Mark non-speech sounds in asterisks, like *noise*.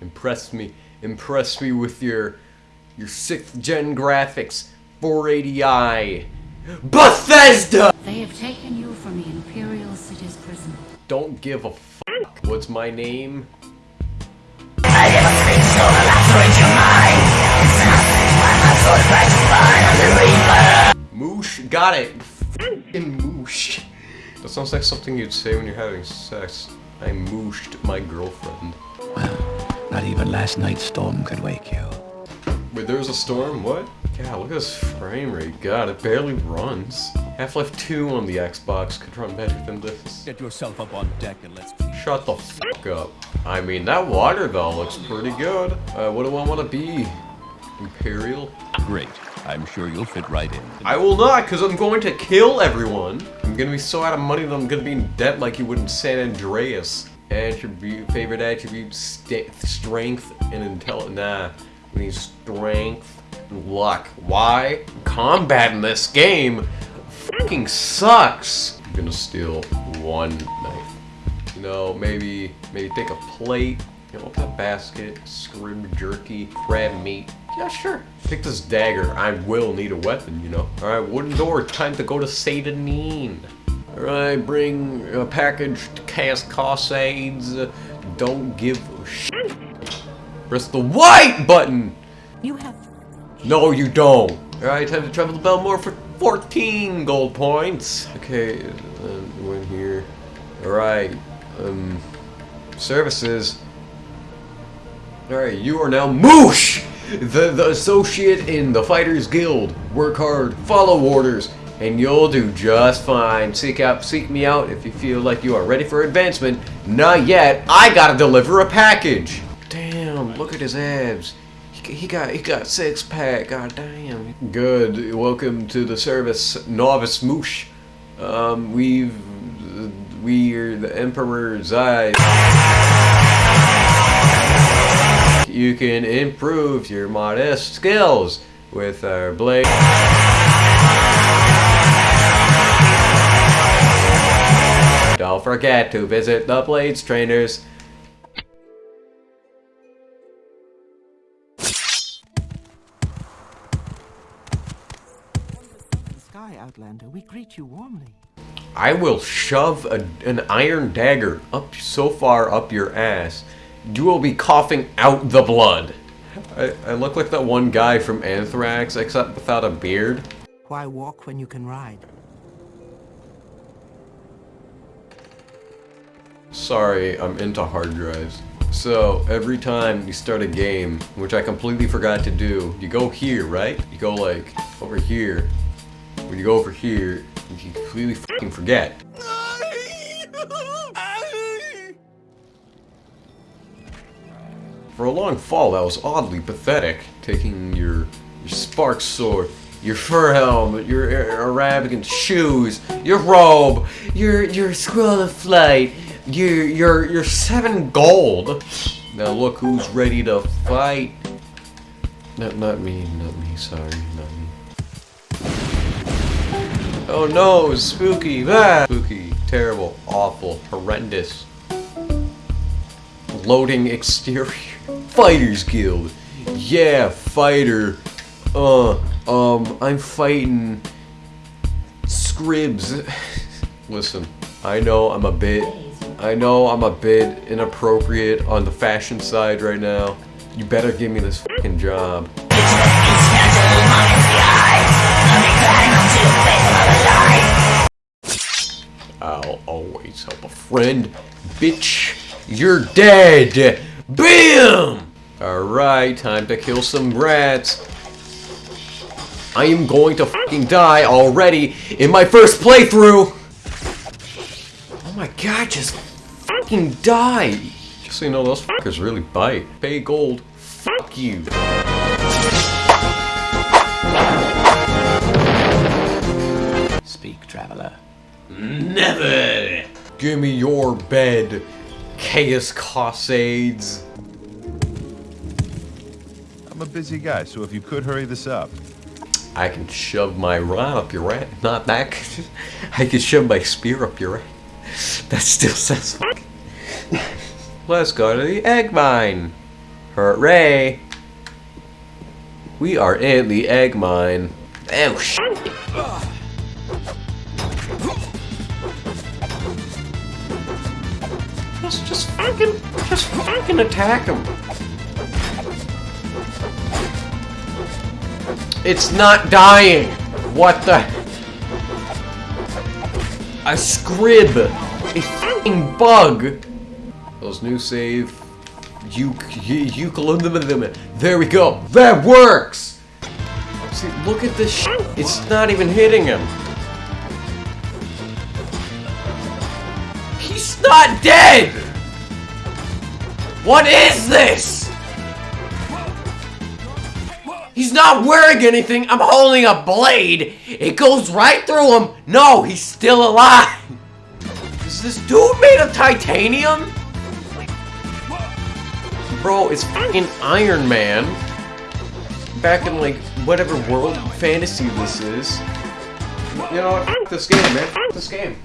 Impress me. Impress me with your your sixth gen graphics, 480i. Bethesda! They have taken you from the Imperial City's prison. Don't give a fuck. What's my name? Moosh, got it. Fucking moosh. That sounds like something you'd say when you're having sex. I mooshed my girlfriend. Not even last night's storm could wake you. Wait, there's a storm? What? God, look at this frame rate. God, it barely runs. Half-Life 2 on the Xbox could run better than this. Get yourself up on deck and let's Shut the fuck up. I mean, that water though looks pretty good. Uh, what do I want to be? Imperial? Great. I'm sure you'll fit right in. I will not, because I'm going to kill everyone. I'm gonna be so out of money that I'm gonna be in debt like you would in San Andreas. Attribute, favorite attribute, st strength and intelligence. Nah, we need strength and luck. Why? Combat in this game fucking sucks. I'm gonna steal one knife. You know, maybe, maybe take a plate. You know, a basket, scrib jerky, crab meat. Yeah, sure. Take this dagger. I will need a weapon, you know. Alright, wooden door. Time to go to Seyda Neen. Alright, bring a package to cast Cosades. Don't give a shit. Press the white button! You have No, you don't. Alright, time to travel to Belmore for 14 gold points. Okay, um, in here. Alright, um, services. Alright, you are now Moosh! The, the associate in the Fighters Guild. Work hard, follow orders, and you'll do just fine. Seek out, seek me out if you feel like you are ready for advancement. Not yet. I gotta deliver a package. Damn, look at his abs. He, got, he got six pack. God damn. Good. Welcome to the service, Novice Moosh. Um, we've, we're the Emperor's eyes. You can improve your modest skills with our blade. Don't forget to visit the Blades trainers. Sky Outlander, we greet you warmly. I will shove a, an iron dagger up so far up your ass, you will be coughing out the blood. I, I look like that one guy from Anthrax, except without a beard. Why walk when you can ride? Sorry, I'm into hard drives. So, every time you start a game, which I completely forgot to do, you go here, right? You go like, over here. When you go over here, you completely fucking forget. For a long fall, that was oddly pathetic. Taking your, your spark sword, your fur helmet, your Arabian shoes, your robe, your your scroll of flight, your you're seven gold. Now look who's ready to fight. Not not me, not me. Sorry, not me. Oh no, spooky, ah! spooky, terrible, awful, horrendous. Loading exterior. *laughs* Fighters Guild. Yeah, fighter. Uh, um, I'm fighting Scribs. *laughs* Listen, I know I'm a bit, I know I'm a bit inappropriate on the fashion side right now. You better give me this fucking job. I'll always help a friend. Bitch, you're dead! BAM! Alright, time to kill some rats. I am going to fucking die already in my first playthrough! Oh my god, just fucking die! Just so you know, those fuckers really bite. Pay gold. Fuck you. Speak, traveler. Never! Give me your bed, Caius Cosades. I'm a busy guy, so if you could hurry this up. I can shove my rod up your rat. Not that. *laughs* I can shove my spear up your rat. That still sounds fucking. Let's go to the egg mine. Hooray! We are in the egg mine. Oh, shit. Just, just fucking, just fucking attack him. It's not dying. What the? A scrib. A fucking bug. Those new save. You, you, there we go. That works. See, look at this. It's not even hitting him. He's not dead! What is this? He's not wearing anything. I'm holding a blade. It goes right through him. No, he's still alive. Is this dude made of titanium? Bro, it's fucking Iron Man. Back in like whatever world fantasy this is. You know what? F this game, man. F this game.